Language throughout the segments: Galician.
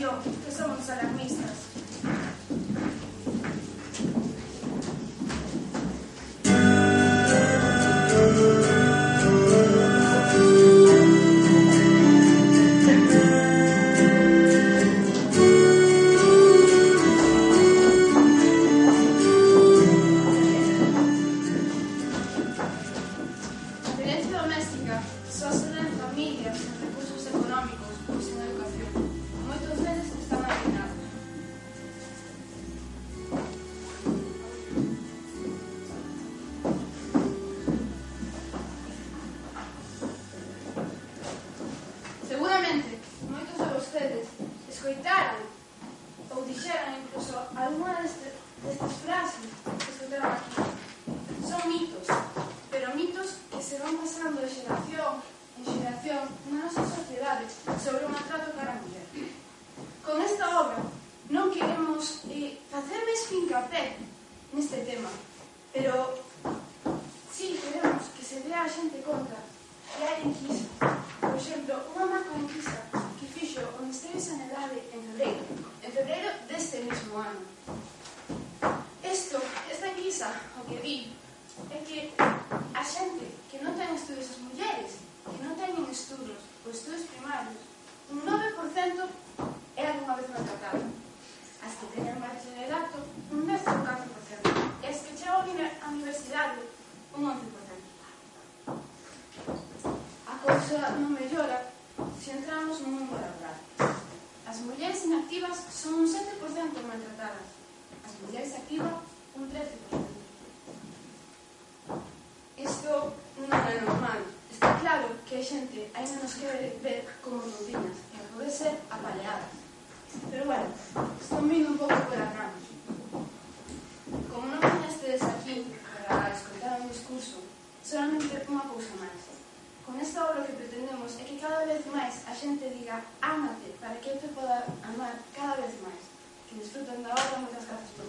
salvación, que somos que teñan bacharelato un 10 ou 4%, e as que chegan á universidade un 11%. A cousa non mellora se entramos no mundo laboral. As mulleres inactivas son un 7% maltratadas, as mulleres activas un 13%. Isto non é normal. Está claro que a xente ainda nos quere ver como rudinas e a poder ser apaleadas. Pero bueno, estou vindo un pouco pola rama. Como non estedes aquí para escoitar un discurso, solamente unha cousa máis. Con esta obra que pretendemos é que cada vez máis a xente diga ámate para que eu te poda amar cada vez máis. Que disfruten da obra, moitas grazas por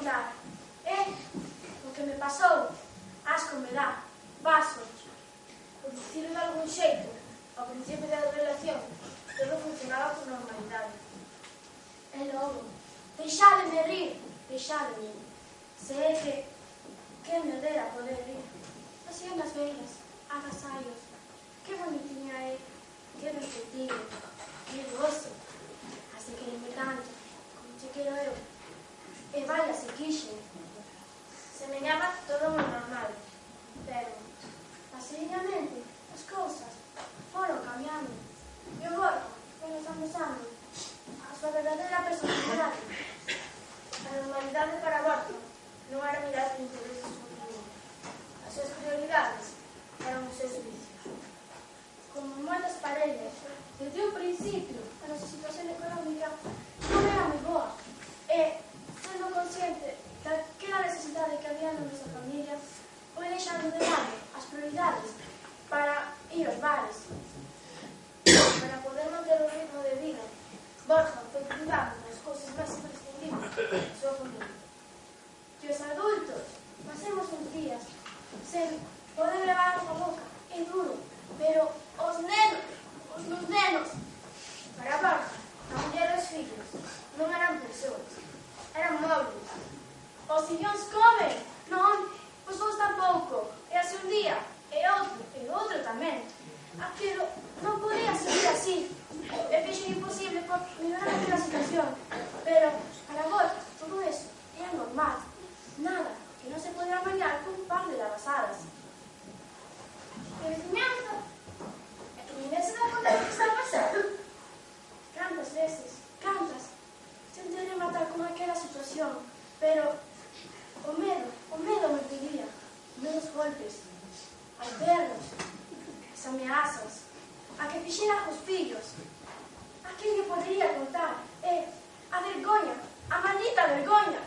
contar. É o que me pasou. Asco me dá. Vaso. Por dicirlo de algún xeito, ao principio da relación, todo funcionaba con normalidade. E logo, deixádeme rir, deixádeme. Se é que, que me dera poder rir. Así nas vellas, agasallos, que bonitinha é, que vestido, que gozo. Así que me canto, como te quero eu. E vaya se quixen. Semellaba todo moi normal, pero, asignamente, as cousas foron cambiando. E o Borja foi desandesando a súa verdadeira personalidade. A normalidade para Borja non era mirar os intereses humanos. As súas prioridades eran os seus vicios. Como moitas parellas, desde o principio, a nosa situación económica non era moi boa. E, eh, sendo consciente da que a necesidade que había na nosa familia, foi deixando de lado as prioridades para ir aos bares, para poder manter o ritmo de vida. Borja foi privado das cousas máis imprescindibles da súa familia. Que os adultos pasemos uns días sen poder levar a boca é duro, pero os nenos, os nos nenos, para Borja, a muller e os fillos, non eran persoas eran móveis. Os sillóns comen, non, Os vos tampouco, e así un día, e outro, e outro tamén. Ah, Aquilo non podía seguir así, e fixo imposible por melhorar aquela situación, pero para vos todo eso era normal, nada que non se podrá mañar cun par de lavasadas. Crecimiento e que ninguén se dá conta do que está a. Cantas veces, cantas Tentei rematar con aquela situación, pero o medo, o medo me pedía menos golpes, as pernas, as ameazas, a que fixera os fillos, aquel que podría contar, e a vergoña, a maldita vergoña.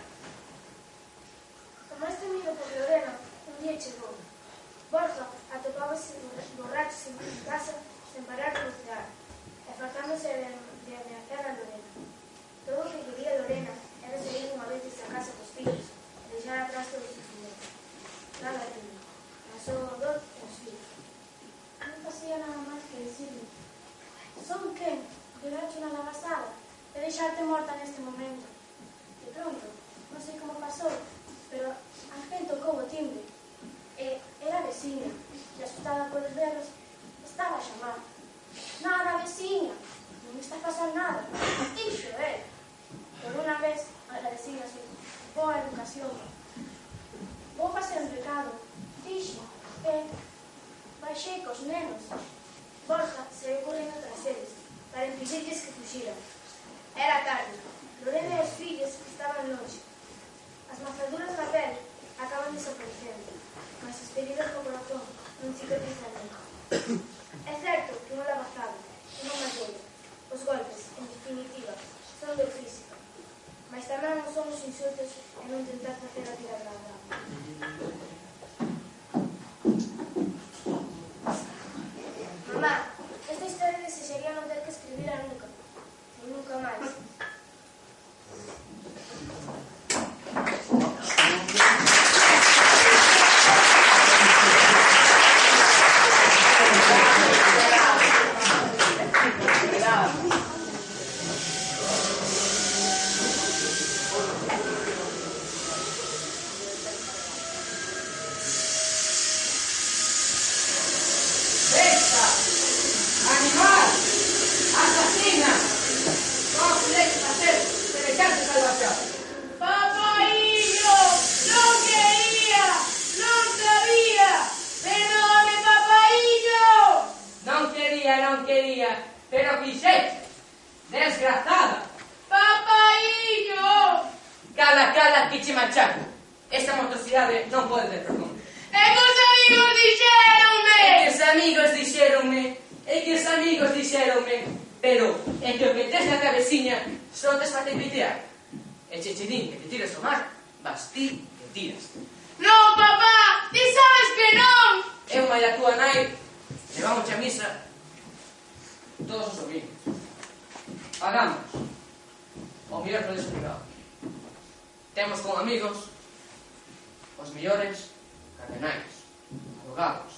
Como este temido por Lorena un día chegou. Borja atopábase borracho sen casa sen parar de cozinhar, e fartándose de, de ameazar a Lorena. Logo que vivía Lorena era sair unha vez desta casa cos fillos e deixar atrás todo o sufrimento. Nada de mí, a súa dor e os filhos. Non pasía nada máis que decirme Son quen? Llorache na lagasada e deixarte morta neste momento. De pronto, non sei como pasou, pero a gente tocou o timbre. E era a veciña, que asustada polos berros, estaba a chamar. Nada, veciña, non está pasando nada. Iso era. Eh? por una vez agradecidas por oh, educación. Bocas en el recado, fixeronme, pero en que o metes na cabeciña, soltas para te pitear. E che che din que te tiras o mar, vas ti que tiras. Non, papá, ti sabes que non! Eu mai a túa nai, levamos a misa, todos os domingos. Pagamos. O miércoles privado. Temos con amigos os millores cardenais, abogados,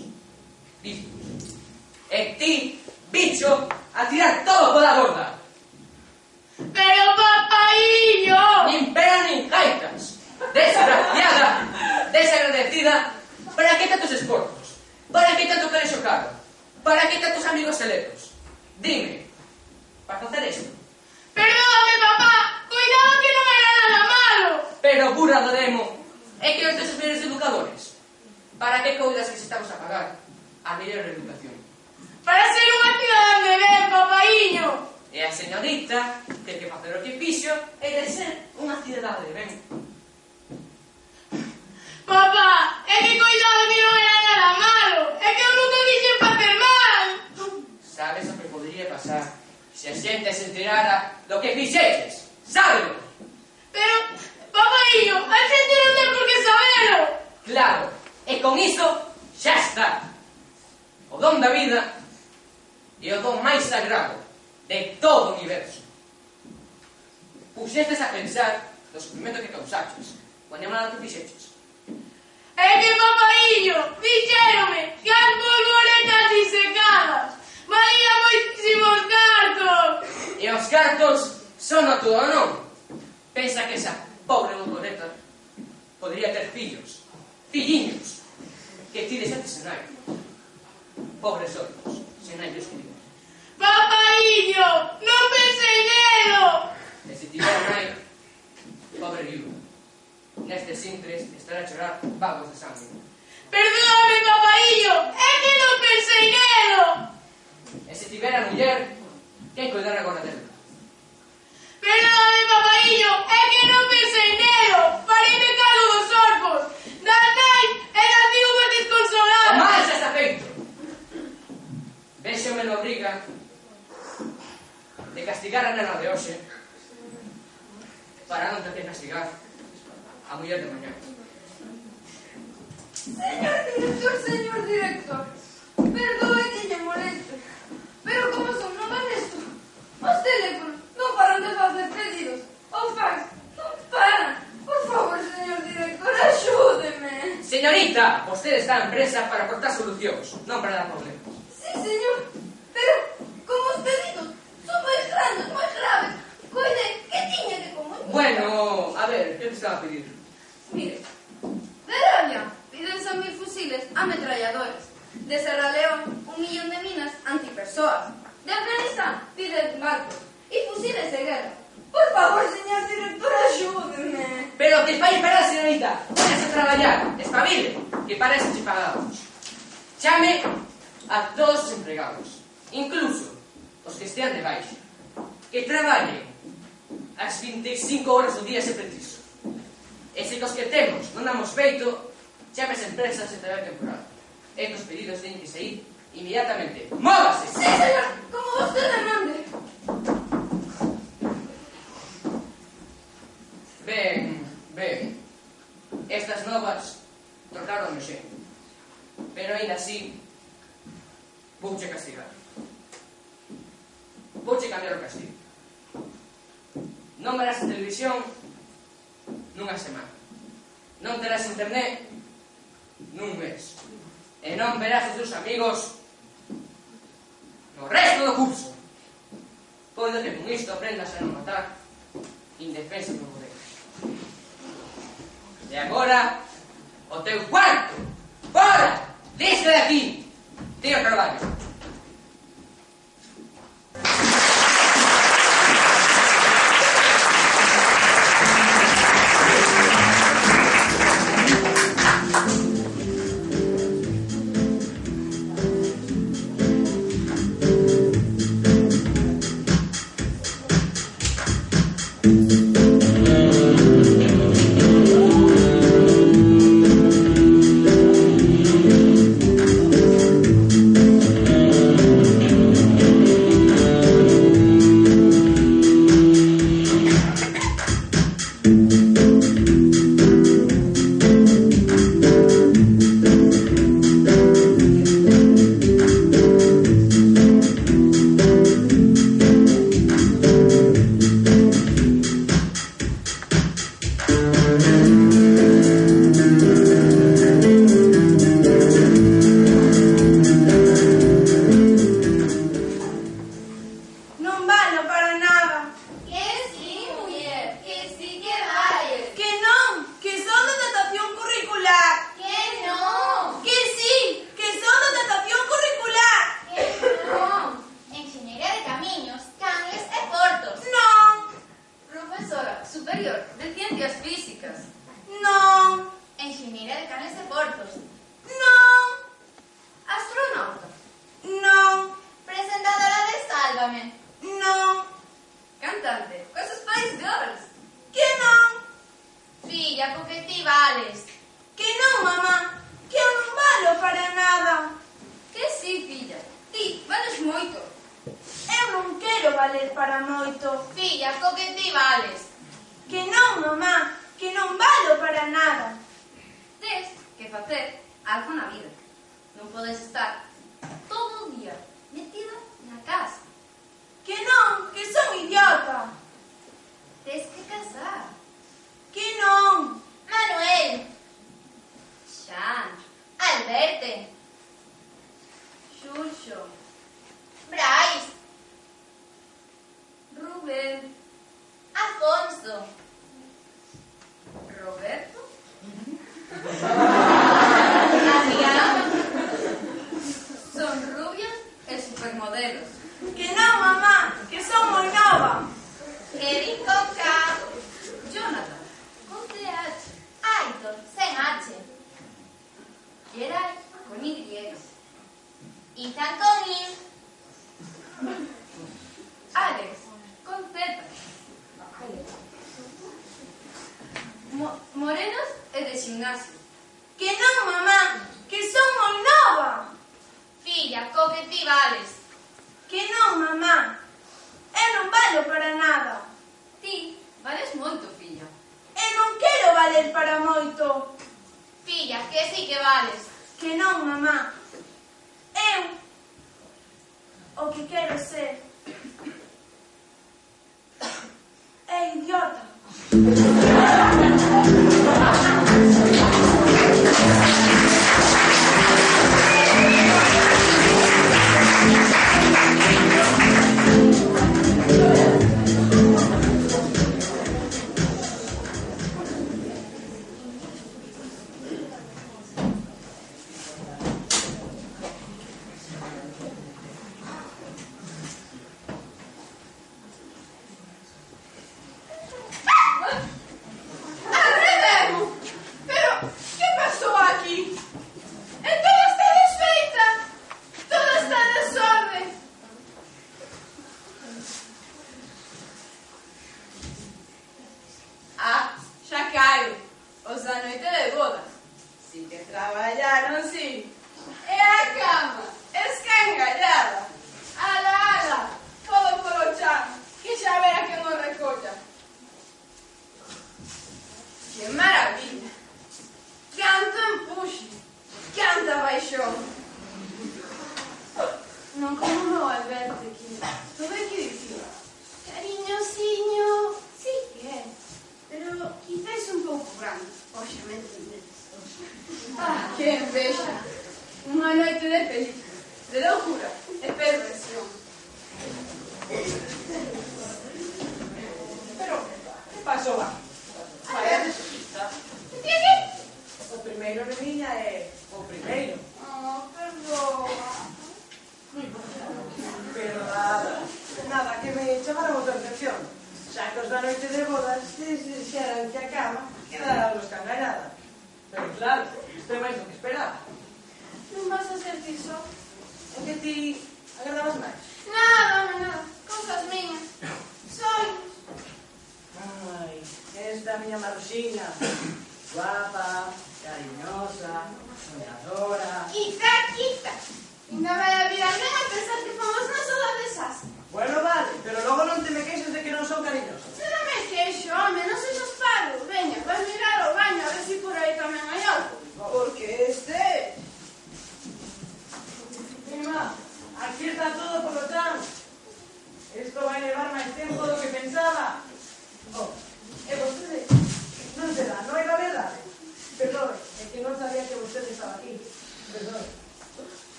bispos. E ti bicho a tirar todo pola borda. ¡Pero papaillo! Nin pera nin gaitas. Desgraciada, desagradecida, ¿para que tantos escorpos? ¿Para que tanto cariño caro? ¿Para que tantos amigos cerebros? Dime, para facer isto? Perdóname, papá, cuidado que no me nada malo. Pero burra do demo, é que os teus mellores educadores. ¿Para que coidas que se estamos a pagar? A mellor educación. Para ser unha cidadán de ben, papaiño. E a señorita ten que facer o que fixo e de ser unha cidadá de ben. Papá, é que coidado que non era nada malo. É que eu nunca dixen facer mal. Sabes o que podría pasar se a xente se enterara do que fixeches. Sábelo. Pero, papaiño, a xente non ten por que sabelo. Claro, e con iso xa está. O don da vida é o dom máis sagrado de todo o universo. Puxestes a pensar do sufrimento que causaches, quando animal que fixeches. É que, papaillo, dixérome que as polvoretas disecadas valían moitísimos cartos. E os cartos son a todo non. Pensa que esa pobre borboleta podría ter fillos, filliños, que ti deixaste senai. Pobres olhos, senai descuido. Papaillo, non peseguero! Necesitaba nai, pobre viúva. Nestes intres estará a chorar vagos de sangue. Perdóname, papaillo, é que non peseguero! E se tivera muller, que cuidar agora dela? Perdóname, papaillo, é que non peseguero! Fareme cargo dos orcos! Da nai e da viúva desconsolada! Mais está feito. Véxome no obriga de castigar a nena de hoxe para non ter que castigar a muller de mañá. Señor director, señor director, perdoe que lle moleste, pero como son non van esto, os teléfonos non paran de facer pedidos, os fax non paran. Por favor, señor director, axúdeme. Señorita, vostede está en presa para aportar solucións, non para dar problemas. Sí, señor, pero como os pedidos son moi grandes, moi graves, coide que tiña que comunicar. Bueno, a ver, que te estaba a pedir? Ares. Que non, mamá, que eu non valo para nada. Que si, filla, ti vales moito. Eu non quero valer para moito. Filla, co que ti vales. Que non, mamá, que non valo para nada. Tes que facer algo na vida. Non podes estar todo o día metida na casa. Que non, que son idiota. Tes que casar. Que non. Manuel. Jean. Alberte. Chucho. Bryce. Rubén. Afonso. Roberto. Son rubios y supermodelos. Que no, mamá, que somos Nova. Kevin Coca. Aitor sen H. Geray con Y. Ethan con I. Alex con Z. Mo- morenos e de gimnasio. Que non, mamá, que son moi nova. Filla, co que ti vales. Que non, mamá, eu non valo para nada. Ti vales moito, filla. E non quero valer para moito. Filla, que si que vales. Que non, mamá. Eu o que quero ser é idiota.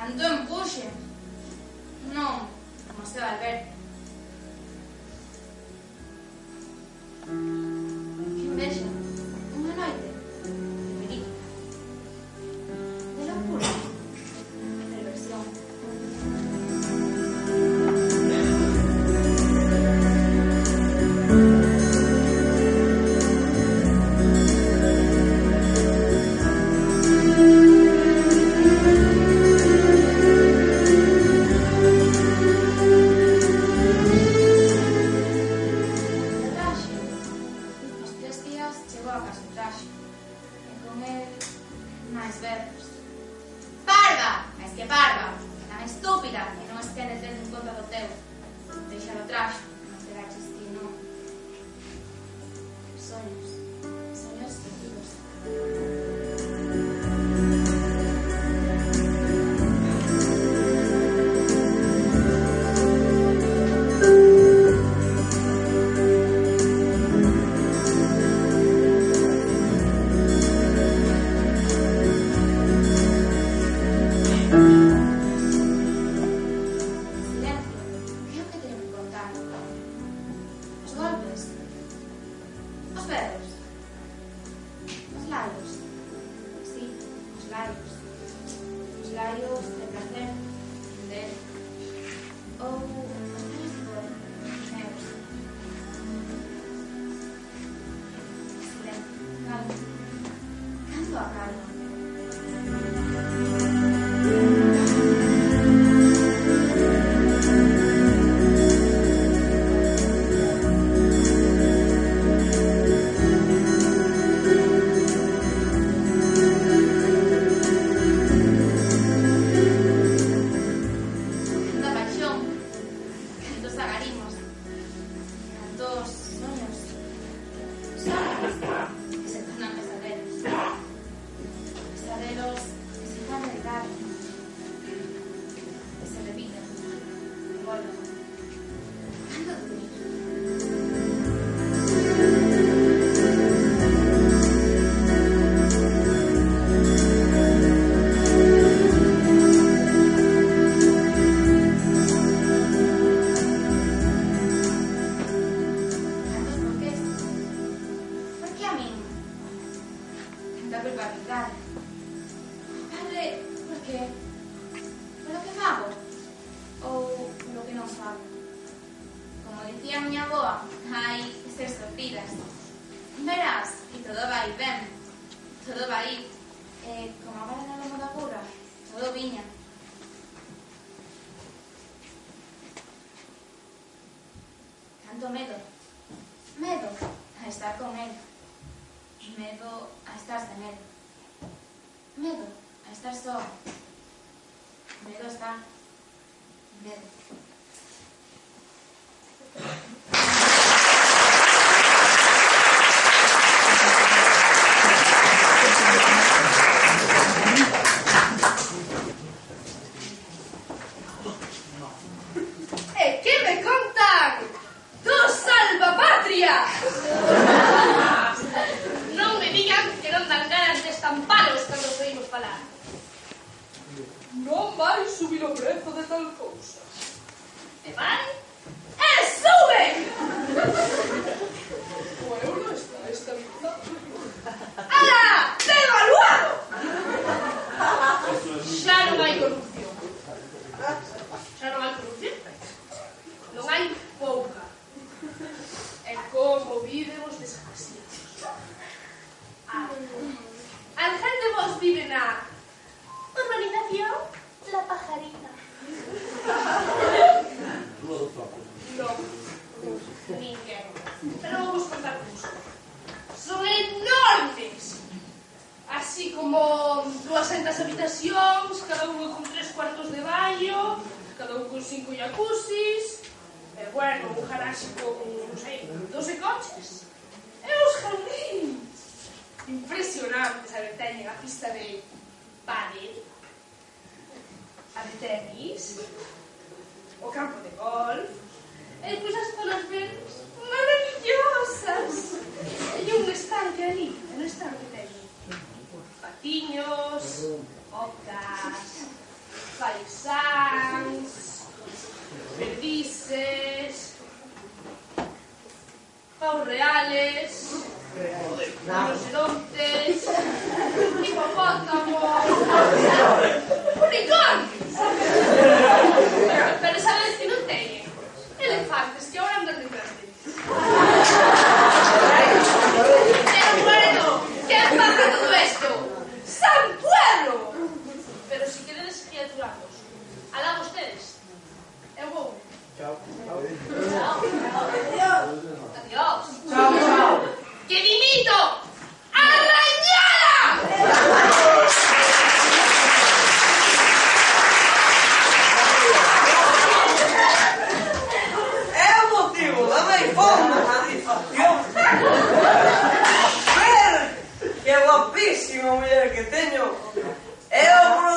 kendim Todo vai ben. Todo vai... Eh, como agora non da burra? todo viña. Tanto medo. Medo a estar con él. Medo a estar sen él. Medo a estar só. Medo a estar... Medo. así como dúas centas habitacións, cada unha con tres cuartos de baño, cada un con cinco jacuzzis, e bueno, un garaxe con, non sei, 12 coches. E os jardíns impresionantes, a ver, teñen a pista de pádel, a de tenis, o campo de golf, e depois as zonas verdes maravillosas. E un estanque ali, un estanque ten patiños, ocas, faisáns, perdices, paus reales, rinocerontes, hipopótamos, unicornios. San Pueblo! Pero se si queredes criaturamos, alá vostedes. Eu eh, vou. Chao. Chao. Adiós. Adiós. Chao, chao. Que dimito! ¡Arrañada! grandísima muller que teño. É o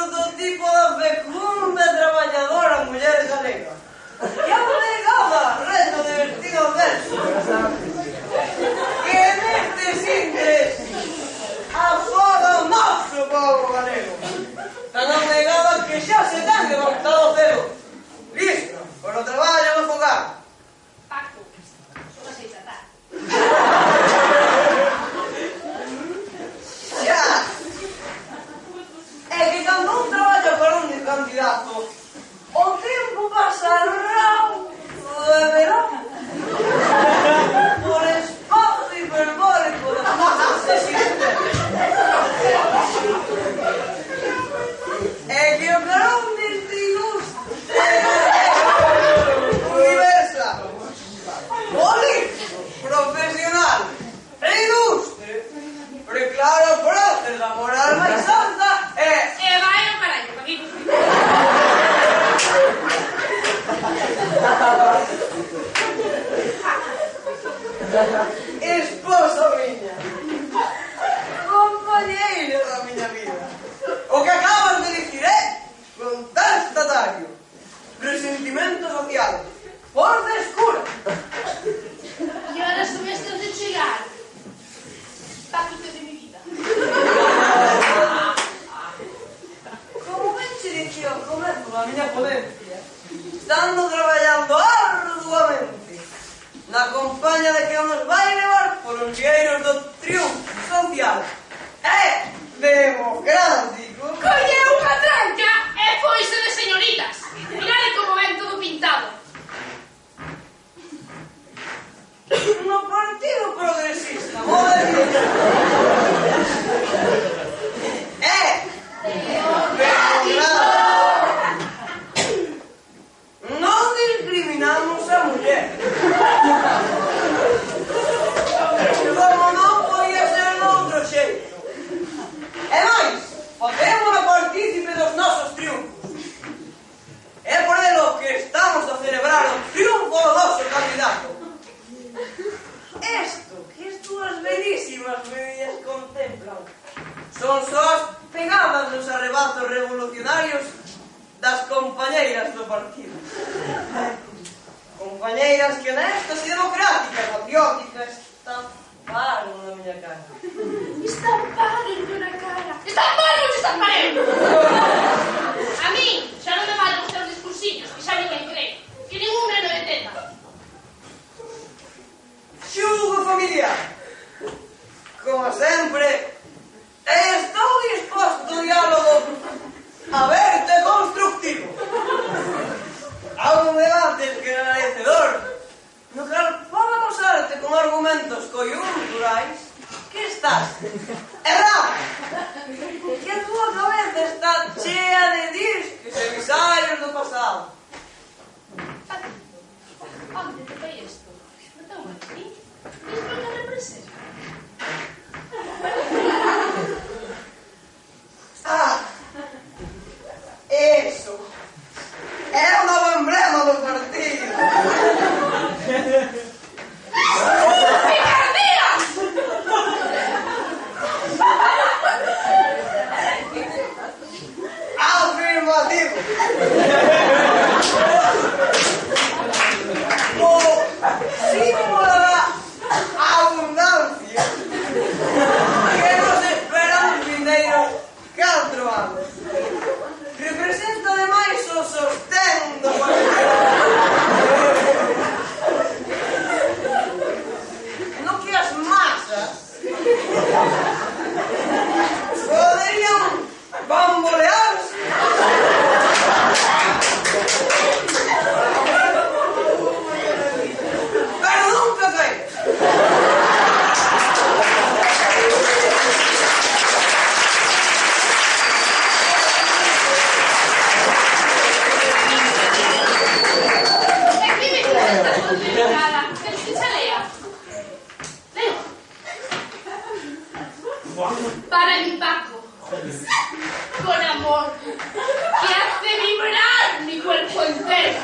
permanencia, estando traballando arduamente na compañía de que nos vai levar por os vieiros do triunfo social e democrático. Colleu unha tranca e foise de señoritas. Mirade como ven todo pintado. No Partido Progresista, vou Eh! É democrático. declaro triunfo do um noso candidato. Esto, que as túas belísimas medidas contemplan, son só pegadas nos arrebatos revolucionarios das compañeiras do partido. Compañeiras que honestas e democráticas, patrióticas, estamparon na miña cara. Estamparon na cara. Estamparon, estamparon! A mí, xa non me valen os teus discursiños, que xa ninguén me. Que ningún neno teta. Xugo, familia! Como sempre, estou disposto ao diálogo aberto e constructivo. A un debate que na Para mi Paco. Con amor. Que hace vibrar mi cuerpo entero.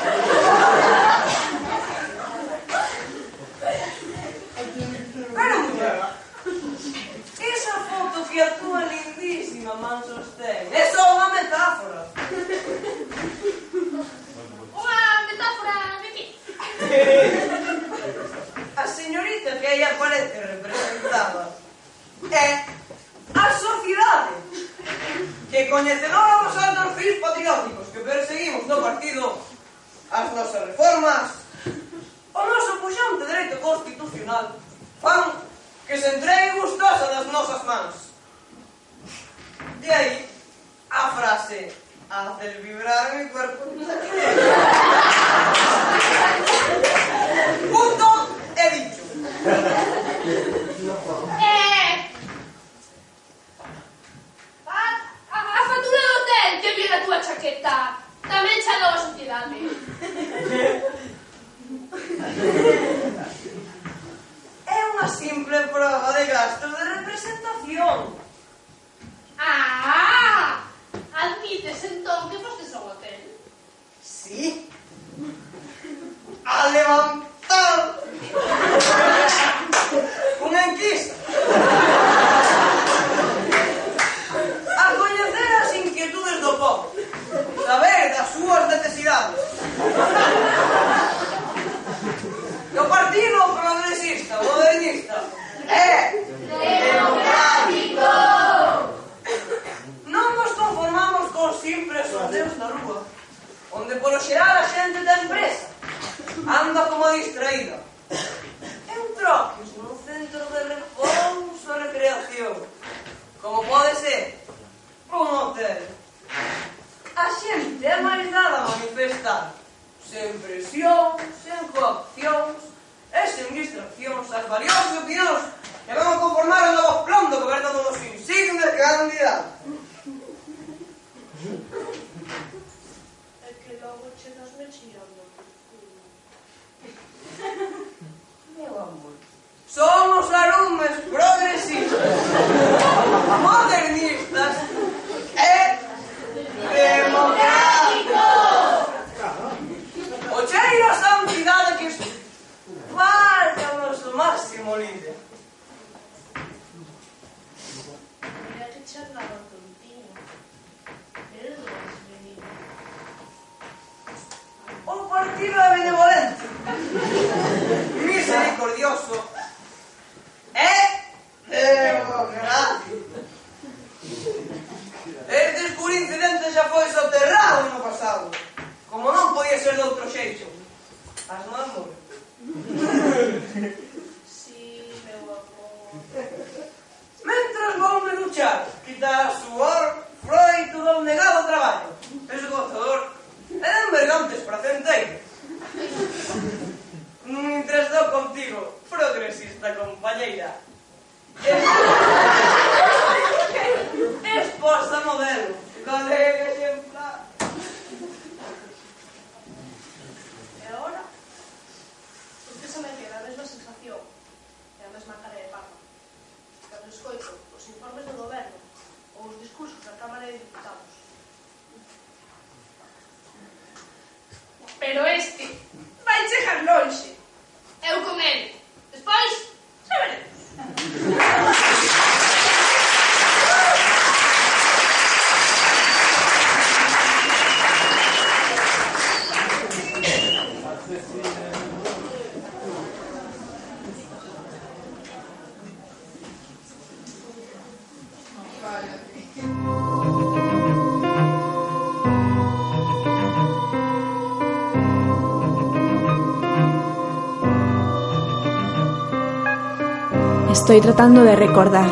Estoy tratando de recordar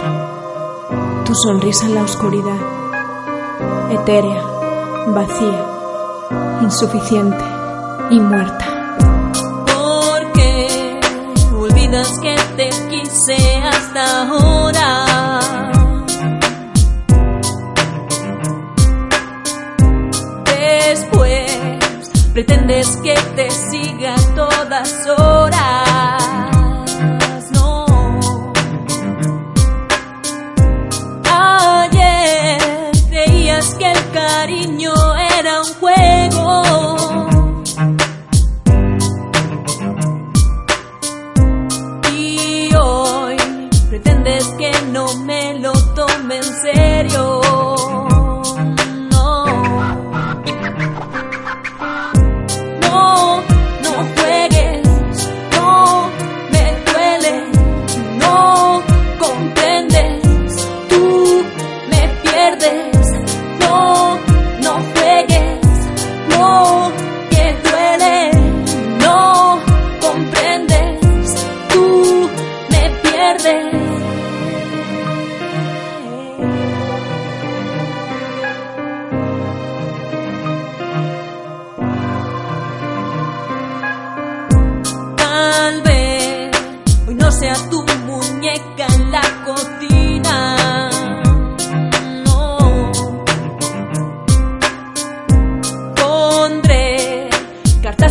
tu sonrisa en la oscuridad, etérea, vacía, insuficiente y muerta. Porque olvidas que te quise hasta ahora. Después pretendes que te siga todas horas.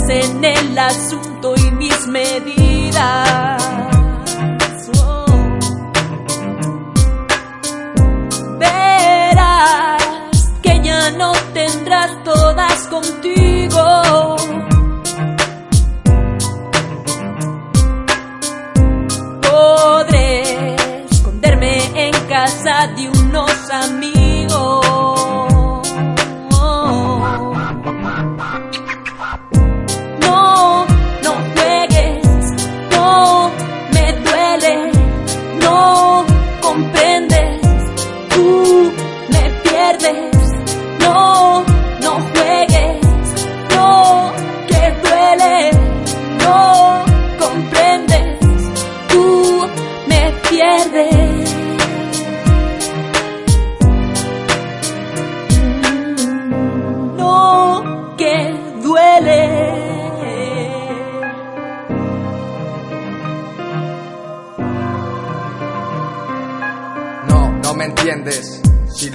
en el asunto y mis medidas. Oh. Verás que ya no tendrás todas contigo. Podré esconderme en casa de unos amigos.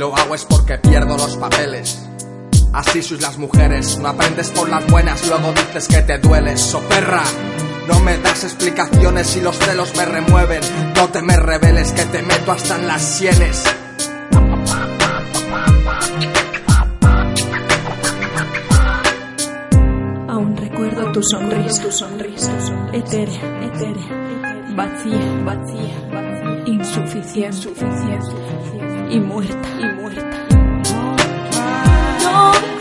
Lo hago es porque pierdo los papeles. Así sois las mujeres, no aprendes por las buenas, luego dices que te dueles, so perra. No me das explicaciones y los celos me remueven. No te me reveles que te meto hasta en las sienes. Aún recuerdo tu sonrisa, tu sonrisa, etérea, etérea, vacía, vacía, insuficiente, insuficiente y muerta, y muerta. Don't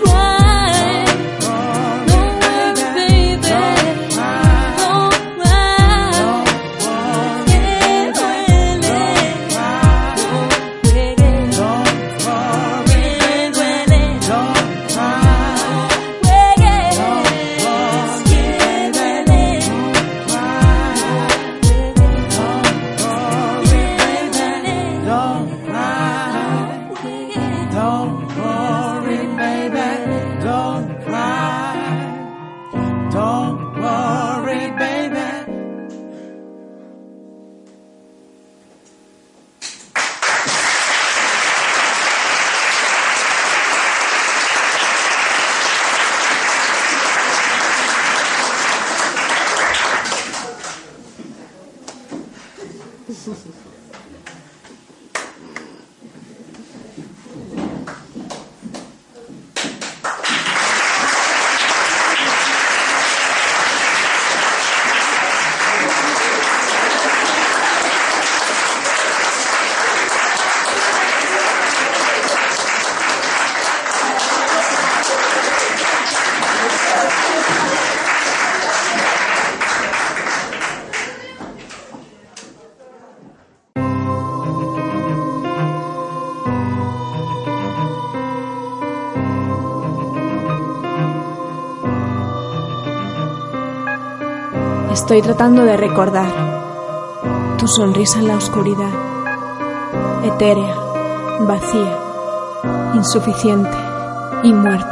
Estoy tratando de recordar tu sonrisa en la oscuridad, etérea, vacía, insuficiente y muerta.